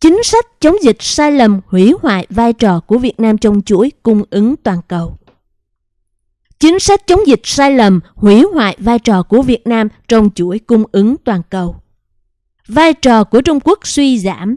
Chính sách chống dịch sai lầm hủy hoại vai trò của Việt Nam trong chuỗi cung ứng toàn cầu. Chính sách chống dịch sai lầm hủy hoại vai trò của Việt Nam trong chuỗi cung ứng toàn cầu. Vai trò của Trung Quốc suy giảm.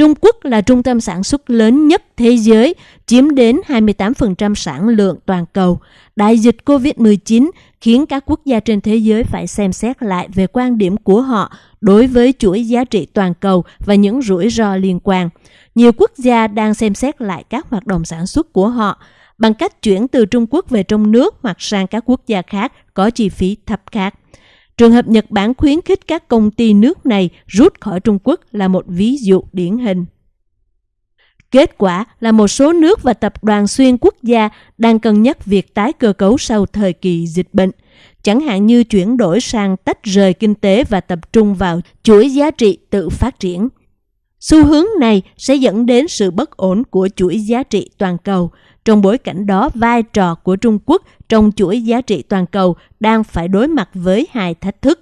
Trung Quốc là trung tâm sản xuất lớn nhất thế giới, chiếm đến 28% sản lượng toàn cầu. Đại dịch COVID-19 khiến các quốc gia trên thế giới phải xem xét lại về quan điểm của họ đối với chuỗi giá trị toàn cầu và những rủi ro liên quan. Nhiều quốc gia đang xem xét lại các hoạt động sản xuất của họ bằng cách chuyển từ Trung Quốc về trong nước hoặc sang các quốc gia khác có chi phí thấp khác. Trường hợp Nhật Bản khuyến khích các công ty nước này rút khỏi Trung Quốc là một ví dụ điển hình. Kết quả là một số nước và tập đoàn xuyên quốc gia đang cân nhắc việc tái cơ cấu sau thời kỳ dịch bệnh, chẳng hạn như chuyển đổi sang tách rời kinh tế và tập trung vào chuỗi giá trị tự phát triển. Xu hướng này sẽ dẫn đến sự bất ổn của chuỗi giá trị toàn cầu. Trong bối cảnh đó, vai trò của Trung Quốc trong chuỗi giá trị toàn cầu đang phải đối mặt với hai thách thức,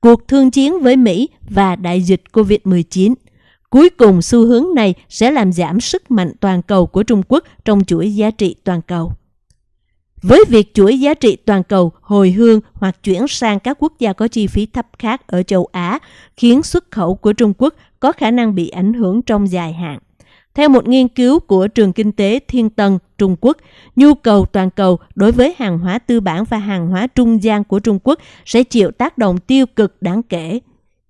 cuộc thương chiến với Mỹ và đại dịch COVID-19. Cuối cùng, xu hướng này sẽ làm giảm sức mạnh toàn cầu của Trung Quốc trong chuỗi giá trị toàn cầu. Với việc chuỗi giá trị toàn cầu hồi hương hoặc chuyển sang các quốc gia có chi phí thấp khác ở châu Á, khiến xuất khẩu của Trung Quốc có khả năng bị ảnh hưởng trong dài hạn. Theo một nghiên cứu của trường kinh tế Thiên Tân, Trung Quốc, nhu cầu toàn cầu đối với hàng hóa tư bản và hàng hóa trung gian của Trung Quốc sẽ chịu tác động tiêu cực đáng kể.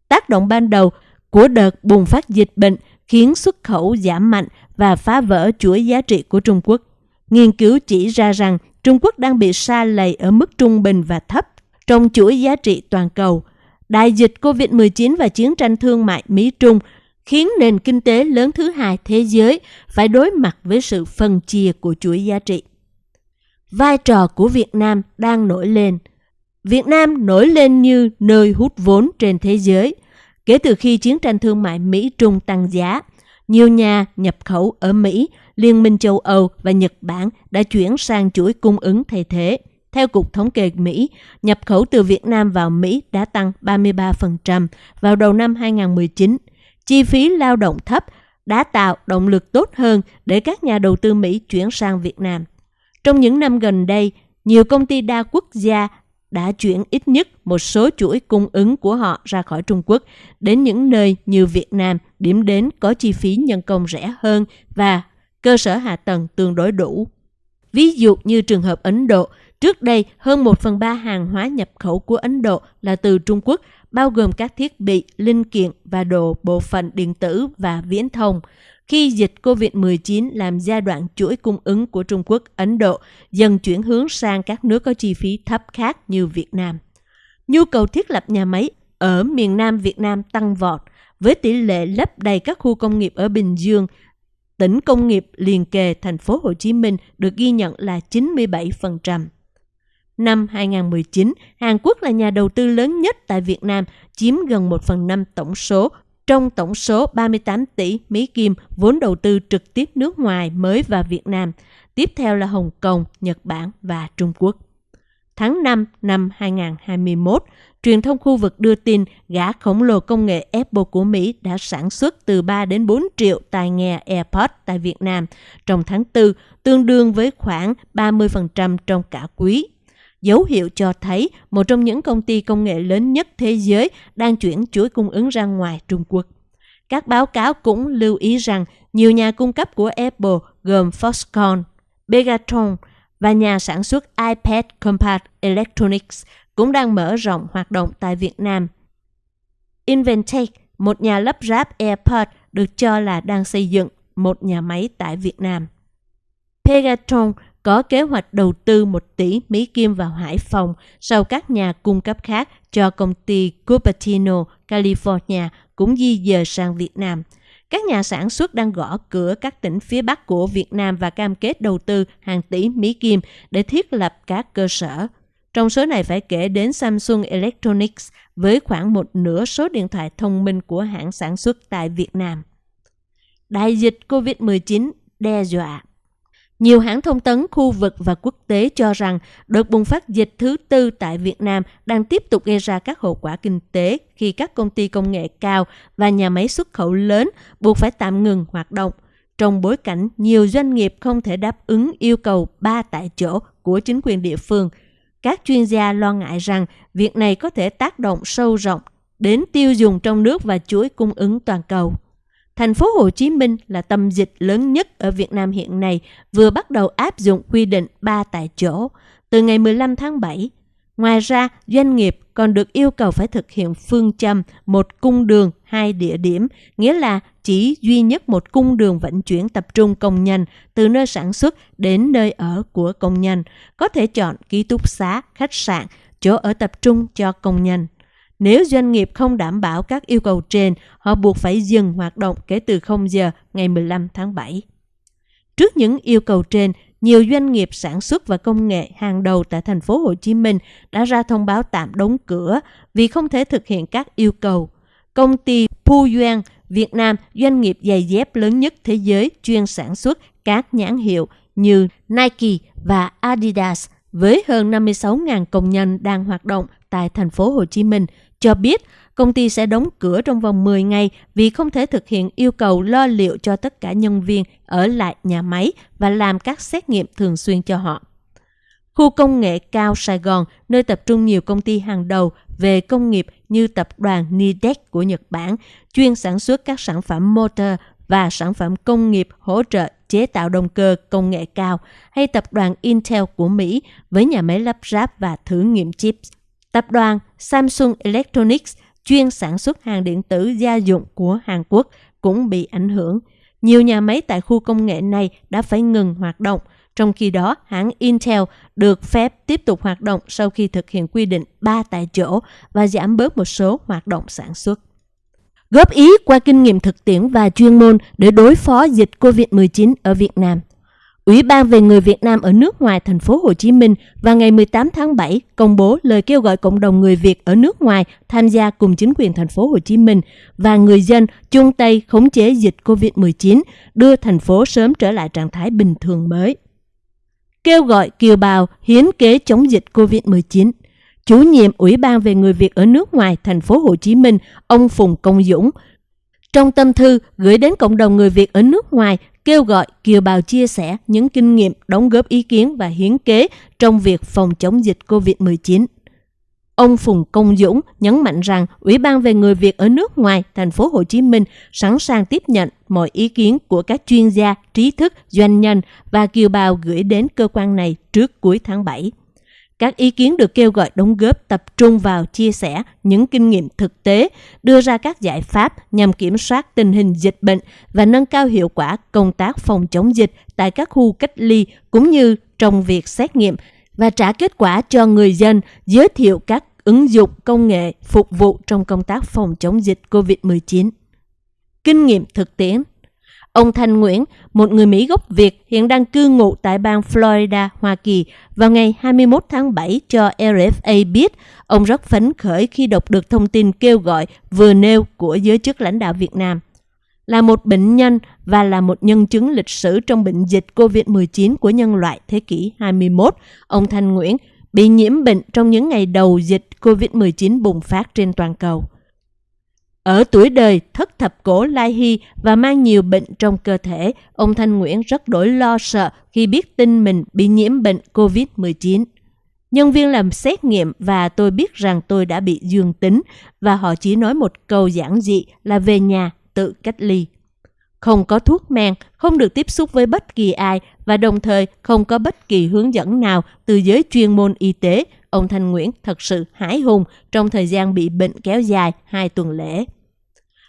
Tác động ban đầu của đợt bùng phát dịch bệnh khiến xuất khẩu giảm mạnh và phá vỡ chuỗi giá trị của Trung Quốc. Nghiên cứu chỉ ra rằng Trung Quốc đang bị xa lầy ở mức trung bình và thấp trong chuỗi giá trị toàn cầu. Đại dịch COVID-19 và chiến tranh thương mại Mỹ-Trung khiến nền kinh tế lớn thứ hai thế giới phải đối mặt với sự phân chia của chuỗi giá trị. Vai trò của Việt Nam đang nổi lên. Việt Nam nổi lên như nơi hút vốn trên thế giới. Kể từ khi chiến tranh thương mại Mỹ-Trung tăng giá, nhiều nhà nhập khẩu ở Mỹ, Liên minh châu Âu và Nhật Bản đã chuyển sang chuỗi cung ứng thay thế. Theo Cục Thống kê Mỹ, nhập khẩu từ Việt Nam vào Mỹ đã tăng 33% vào đầu năm 2019. Chi phí lao động thấp đã tạo động lực tốt hơn để các nhà đầu tư Mỹ chuyển sang Việt Nam. Trong những năm gần đây, nhiều công ty đa quốc gia đã chuyển ít nhất một số chuỗi cung ứng của họ ra khỏi Trung Quốc đến những nơi như Việt Nam, điểm đến có chi phí nhân công rẻ hơn và cơ sở hạ tầng tương đối đủ. Ví dụ như trường hợp Ấn Độ, trước đây hơn 1 phần 3 hàng hóa nhập khẩu của Ấn Độ là từ Trung Quốc, bao gồm các thiết bị, linh kiện và đồ bộ phận điện tử và viễn thông. Khi dịch COVID-19 làm giai đoạn chuỗi cung ứng của Trung Quốc, Ấn Độ dần chuyển hướng sang các nước có chi phí thấp khác như Việt Nam. Nhu cầu thiết lập nhà máy ở miền Nam Việt Nam tăng vọt, với tỷ lệ lấp đầy các khu công nghiệp ở Bình Dương, tỉnh công nghiệp liền kề thành phố Hồ Chí Minh được ghi nhận là 97%. Năm 2019, Hàn Quốc là nhà đầu tư lớn nhất tại Việt Nam, chiếm gần 1 phần 5 tổng số trong tổng số 38 tỷ Mỹ Kim vốn đầu tư trực tiếp nước ngoài mới vào Việt Nam. Tiếp theo là Hồng Kông, Nhật Bản và Trung Quốc. Tháng 5 năm 2021, truyền thông khu vực đưa tin gã khổng lồ công nghệ Apple của Mỹ đã sản xuất từ 3 đến 4 triệu tai nghe AirPods tại Việt Nam trong tháng 4, tương đương với khoảng 30% trong cả quý dấu hiệu cho thấy một trong những công ty công nghệ lớn nhất thế giới đang chuyển chuỗi cung ứng ra ngoài Trung Quốc. Các báo cáo cũng lưu ý rằng nhiều nhà cung cấp của Apple gồm Foxconn, Pegatron và nhà sản xuất iPad Compart Electronics cũng đang mở rộng hoạt động tại Việt Nam. Inventec, một nhà lắp ráp AirPod được cho là đang xây dựng một nhà máy tại Việt Nam. Pegatron có kế hoạch đầu tư 1 tỷ Mỹ Kim vào Hải Phòng sau các nhà cung cấp khác cho công ty Cupertino, California cũng di dời sang Việt Nam. Các nhà sản xuất đang gõ cửa các tỉnh phía Bắc của Việt Nam và cam kết đầu tư hàng tỷ Mỹ Kim để thiết lập các cơ sở. Trong số này phải kể đến Samsung Electronics với khoảng một nửa số điện thoại thông minh của hãng sản xuất tại Việt Nam. Đại dịch COVID-19 đe dọa nhiều hãng thông tấn khu vực và quốc tế cho rằng đợt bùng phát dịch thứ tư tại Việt Nam đang tiếp tục gây ra các hậu quả kinh tế khi các công ty công nghệ cao và nhà máy xuất khẩu lớn buộc phải tạm ngừng hoạt động. Trong bối cảnh nhiều doanh nghiệp không thể đáp ứng yêu cầu ba tại chỗ của chính quyền địa phương, các chuyên gia lo ngại rằng việc này có thể tác động sâu rộng đến tiêu dùng trong nước và chuỗi cung ứng toàn cầu. Thành phố Hồ Chí Minh là tâm dịch lớn nhất ở Việt Nam hiện nay, vừa bắt đầu áp dụng quy định 3 tại chỗ từ ngày 15 tháng 7. Ngoài ra, doanh nghiệp còn được yêu cầu phải thực hiện phương châm một cung đường, hai địa điểm, nghĩa là chỉ duy nhất một cung đường vận chuyển tập trung công nhân từ nơi sản xuất đến nơi ở của công nhân, có thể chọn ký túc xá, khách sạn, chỗ ở tập trung cho công nhân. Nếu doanh nghiệp không đảm bảo các yêu cầu trên, họ buộc phải dừng hoạt động kể từ 0 giờ ngày 15 tháng 7. Trước những yêu cầu trên, nhiều doanh nghiệp sản xuất và công nghệ hàng đầu tại thành phố Hồ Chí Minh đã ra thông báo tạm đóng cửa vì không thể thực hiện các yêu cầu. Công ty Puyuan Việt Nam, doanh nghiệp giày dép lớn nhất thế giới chuyên sản xuất các nhãn hiệu như Nike và Adidas với hơn 56.000 công nhân đang hoạt động tại thành phố Hồ Chí Minh cho biết công ty sẽ đóng cửa trong vòng 10 ngày vì không thể thực hiện yêu cầu lo liệu cho tất cả nhân viên ở lại nhà máy và làm các xét nghiệm thường xuyên cho họ. Khu công nghệ cao Sài Gòn, nơi tập trung nhiều công ty hàng đầu về công nghiệp như tập đoàn Nidec của Nhật Bản, chuyên sản xuất các sản phẩm motor và sản phẩm công nghiệp hỗ trợ chế tạo động cơ công nghệ cao, hay tập đoàn Intel của Mỹ với nhà máy lắp ráp và thử nghiệm chips. Tập đoàn Samsung Electronics chuyên sản xuất hàng điện tử gia dụng của Hàn Quốc cũng bị ảnh hưởng. Nhiều nhà máy tại khu công nghệ này đã phải ngừng hoạt động, trong khi đó hãng Intel được phép tiếp tục hoạt động sau khi thực hiện quy định 3 tại chỗ và giảm bớt một số hoạt động sản xuất. Góp ý qua kinh nghiệm thực tiễn và chuyên môn để đối phó dịch COVID-19 ở Việt Nam. Ủy ban về người Việt Nam ở nước ngoài thành phố Hồ Chí Minh vào ngày 18 tháng 7 công bố lời kêu gọi cộng đồng người Việt ở nước ngoài tham gia cùng chính quyền thành phố Hồ Chí Minh và người dân chung tay khống chế dịch COVID-19, đưa thành phố sớm trở lại trạng thái bình thường mới. Kêu gọi kiều bào hiến kế chống dịch COVID-19. Chủ nhiệm Ủy ban về người Việt ở nước ngoài thành phố Hồ Chí Minh, ông Phùng Công Dũng, trong tâm thư gửi đến cộng đồng người Việt ở nước ngoài kêu gọi kiều bào chia sẻ những kinh nghiệm, đóng góp ý kiến và hiến kế trong việc phòng chống dịch COVID-19. Ông Phùng Công Dũng nhấn mạnh rằng Ủy ban về người Việt ở nước ngoài, thành phố Hồ Chí Minh sẵn sàng tiếp nhận mọi ý kiến của các chuyên gia, trí thức, doanh nhân và kiều bào gửi đến cơ quan này trước cuối tháng 7. Các ý kiến được kêu gọi đóng góp tập trung vào chia sẻ những kinh nghiệm thực tế, đưa ra các giải pháp nhằm kiểm soát tình hình dịch bệnh và nâng cao hiệu quả công tác phòng chống dịch tại các khu cách ly cũng như trong việc xét nghiệm và trả kết quả cho người dân, giới thiệu các ứng dụng công nghệ phục vụ trong công tác phòng chống dịch COVID-19. Kinh nghiệm thực tiễn Ông Thanh Nguyễn, một người Mỹ gốc Việt hiện đang cư ngụ tại bang Florida, Hoa Kỳ, vào ngày 21 tháng 7 cho RFA biết ông rất phấn khởi khi đọc được thông tin kêu gọi vừa nêu của giới chức lãnh đạo Việt Nam. Là một bệnh nhân và là một nhân chứng lịch sử trong bệnh dịch COVID-19 của nhân loại thế kỷ 21, ông Thanh Nguyễn bị nhiễm bệnh trong những ngày đầu dịch COVID-19 bùng phát trên toàn cầu. Ở tuổi đời thất thập cổ lai hy và mang nhiều bệnh trong cơ thể, ông Thanh Nguyễn rất đổi lo sợ khi biết tin mình bị nhiễm bệnh COVID-19. Nhân viên làm xét nghiệm và tôi biết rằng tôi đã bị dương tính và họ chỉ nói một câu giản dị là về nhà tự cách ly. Không có thuốc men, không được tiếp xúc với bất kỳ ai và đồng thời không có bất kỳ hướng dẫn nào từ giới chuyên môn y tế. Ông Thanh Nguyễn thật sự hãi hùng trong thời gian bị bệnh kéo dài hai tuần lễ.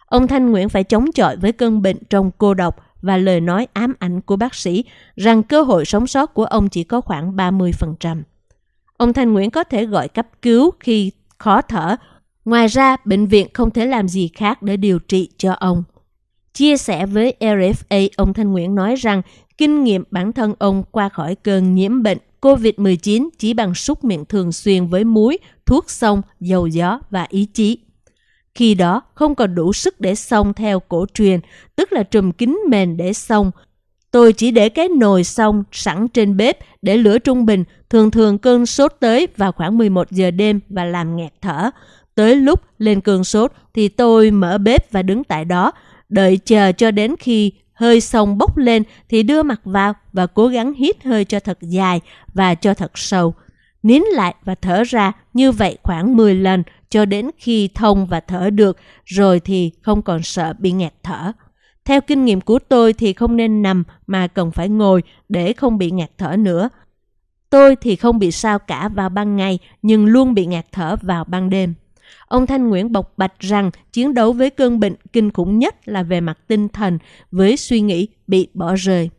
Ông Thanh Nguyễn phải chống chọi với cơn bệnh trong cô độc và lời nói ám ảnh của bác sĩ rằng cơ hội sống sót của ông chỉ có khoảng 30%. Ông Thanh Nguyễn có thể gọi cấp cứu khi khó thở. Ngoài ra, bệnh viện không thể làm gì khác để điều trị cho ông. Chia sẻ với RFA, ông Thanh Nguyễn nói rằng kinh nghiệm bản thân ông qua khỏi cơn nhiễm bệnh COVID-19 chỉ bằng súc miệng thường xuyên với muối, thuốc sông, dầu gió và ý chí. Khi đó không còn đủ sức để xông theo cổ truyền, tức là trùm kính mền để xông. Tôi chỉ để cái nồi xông sẵn trên bếp để lửa trung bình, thường thường cơn sốt tới vào khoảng 11 giờ đêm và làm nghẹt thở. Tới lúc lên cơn sốt thì tôi mở bếp và đứng tại đó, đợi chờ cho đến khi hơi sông bốc lên thì đưa mặt vào và cố gắng hít hơi cho thật dài và cho thật sâu. Nín lại và thở ra như vậy khoảng 10 lần cho đến khi thông và thở được, rồi thì không còn sợ bị nghẹt thở. Theo kinh nghiệm của tôi thì không nên nằm mà cần phải ngồi để không bị ngạt thở nữa. Tôi thì không bị sao cả vào ban ngày nhưng luôn bị ngạt thở vào ban đêm. Ông Thanh Nguyễn bộc bạch rằng chiến đấu với cơn bệnh kinh khủng nhất là về mặt tinh thần với suy nghĩ bị bỏ rơi.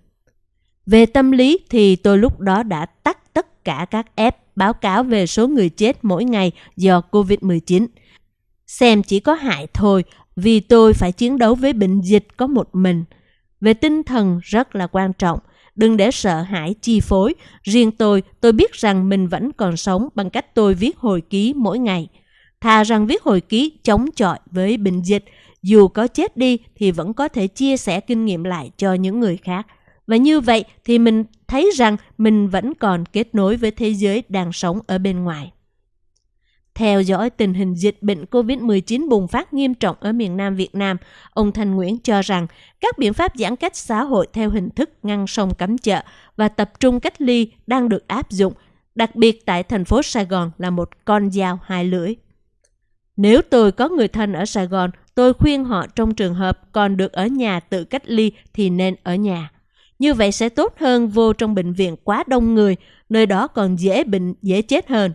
Về tâm lý thì tôi lúc đó đã tắt tất cả các app báo cáo về số người chết mỗi ngày do COVID-19. Xem chỉ có hại thôi vì tôi phải chiến đấu với bệnh dịch có một mình. Về tinh thần rất là quan trọng, đừng để sợ hãi chi phối. Riêng tôi, tôi biết rằng mình vẫn còn sống bằng cách tôi viết hồi ký mỗi ngày. Thà rằng viết hồi ký chống chọi với bệnh dịch, dù có chết đi thì vẫn có thể chia sẻ kinh nghiệm lại cho những người khác. Và như vậy thì mình thấy rằng mình vẫn còn kết nối với thế giới đang sống ở bên ngoài. Theo dõi tình hình dịch bệnh COVID-19 bùng phát nghiêm trọng ở miền Nam Việt Nam, ông Thanh Nguyễn cho rằng các biện pháp giãn cách xã hội theo hình thức ngăn sông cấm chợ và tập trung cách ly đang được áp dụng, đặc biệt tại thành phố Sài Gòn là một con dao hai lưỡi. Nếu tôi có người thân ở Sài Gòn, tôi khuyên họ trong trường hợp còn được ở nhà tự cách ly thì nên ở nhà. Như vậy sẽ tốt hơn vô trong bệnh viện quá đông người, nơi đó còn dễ bệnh, dễ chết hơn.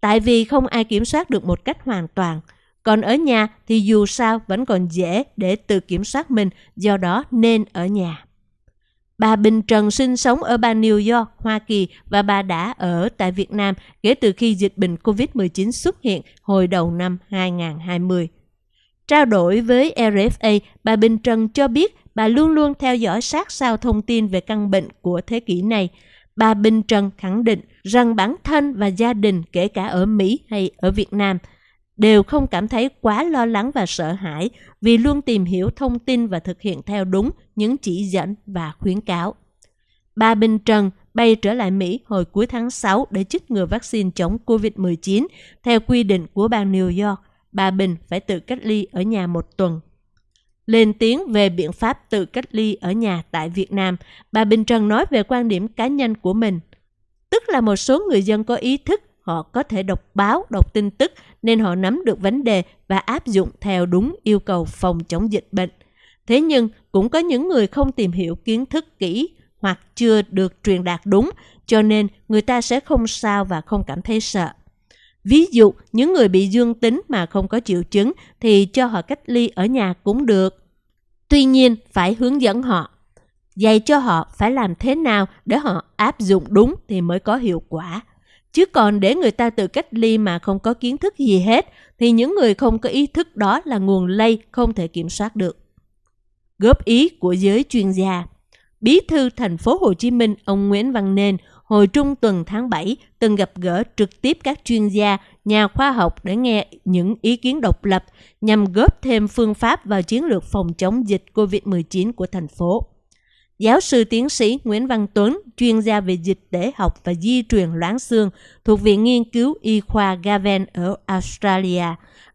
Tại vì không ai kiểm soát được một cách hoàn toàn. Còn ở nhà thì dù sao vẫn còn dễ để tự kiểm soát mình, do đó nên ở nhà. Bà Bình Trần sinh sống ở bang New York, Hoa Kỳ và bà đã ở tại Việt Nam kể từ khi dịch bệnh COVID-19 xuất hiện hồi đầu năm 2020. Trao đổi với RFA, bà Bình Trần cho biết bà luôn luôn theo dõi sát sao thông tin về căn bệnh của thế kỷ này. Bà Bình Trần khẳng định rằng bản thân và gia đình kể cả ở Mỹ hay ở Việt Nam đều không cảm thấy quá lo lắng và sợ hãi vì luôn tìm hiểu thông tin và thực hiện theo đúng những chỉ dẫn và khuyến cáo. Bà Bình Trần bay trở lại Mỹ hồi cuối tháng 6 để chích ngừa vaccine chống COVID-19 theo quy định của bang New York. Bà Bình phải tự cách ly ở nhà một tuần lên tiếng về biện pháp tự cách ly ở nhà tại Việt Nam, bà Bình Trần nói về quan điểm cá nhân của mình. Tức là một số người dân có ý thức, họ có thể đọc báo, đọc tin tức nên họ nắm được vấn đề và áp dụng theo đúng yêu cầu phòng chống dịch bệnh. Thế nhưng cũng có những người không tìm hiểu kiến thức kỹ hoặc chưa được truyền đạt đúng, cho nên người ta sẽ không sao và không cảm thấy sợ. Ví dụ, những người bị dương tính mà không có triệu chứng thì cho họ cách ly ở nhà cũng được. Tuy nhiên, phải hướng dẫn họ, dạy cho họ phải làm thế nào để họ áp dụng đúng thì mới có hiệu quả. Chứ còn để người ta tự cách ly mà không có kiến thức gì hết thì những người không có ý thức đó là nguồn lây không thể kiểm soát được. Góp ý của giới chuyên gia Bí thư thành phố Hồ Chí Minh ông Nguyễn Văn Nên hồi trung tuần tháng 7 từng gặp gỡ trực tiếp các chuyên gia, nhà khoa học để nghe những ý kiến độc lập nhằm góp thêm phương pháp vào chiến lược phòng chống dịch COVID-19 của thành phố. Giáo sư tiến sĩ Nguyễn Văn Tuấn, chuyên gia về dịch tễ học và di truyền loãng xương thuộc Viện Nghiên cứu Y khoa Gaven ở Australia,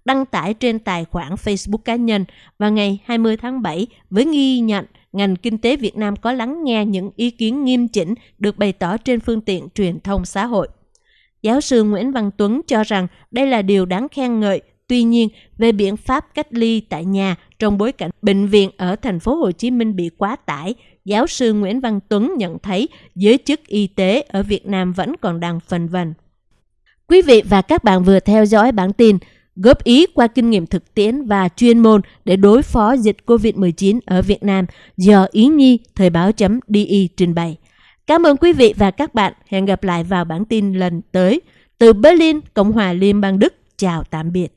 đăng tải trên tài khoản Facebook cá nhân vào ngày 20 tháng 7 với ghi nhận ngành kinh tế Việt Nam có lắng nghe những ý kiến nghiêm chỉnh được bày tỏ trên phương tiện truyền thông xã hội. Giáo sư Nguyễn Văn Tuấn cho rằng đây là điều đáng khen ngợi. Tuy nhiên, về biện pháp cách ly tại nhà trong bối cảnh bệnh viện ở thành phố Hồ Chí Minh bị quá tải, giáo sư Nguyễn Văn Tuấn nhận thấy giới chức y tế ở Việt Nam vẫn còn đang phân vân. Quý vị và các bạn vừa theo dõi bản tin góp ý qua kinh nghiệm thực tiễn và chuyên môn để đối phó dịch COVID-19 ở Việt Nam do Ý Nhi Thời báo.di trình bày. Cảm ơn quý vị và các bạn. Hẹn gặp lại vào bản tin lần tới. Từ Berlin, Cộng hòa Liên bang Đức. Chào tạm biệt.